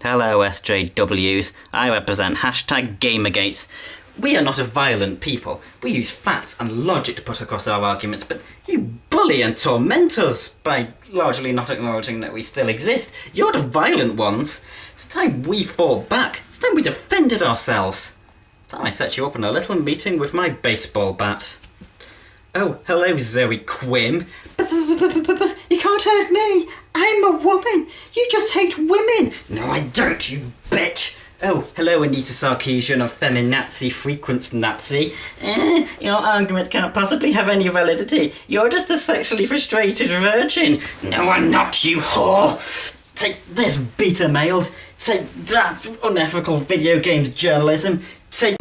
Hello, SJWs. I represent hashtag Gamergate. We are not a violent people. We use facts and logic to put across our arguments, but you bully and torment us by largely not acknowledging that we still exist. You're the violent ones. It's time we fought back. It's time we defended ourselves. It's time I set you up in a little meeting with my baseball bat. Oh, hello, Zoe Quinn. You can't hurt me. I'm a woman. You just hate women. No, I don't, you bitch. Oh, hello, Anita Sarkeesian of Feminazi Frequent Nazi. Eh, your arguments can't possibly have any validity. You're just a sexually frustrated virgin. No, I'm not, you whore. Take this, beta males. Take that, unethical video games journalism. Take.